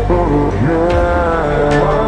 Oh, yeah.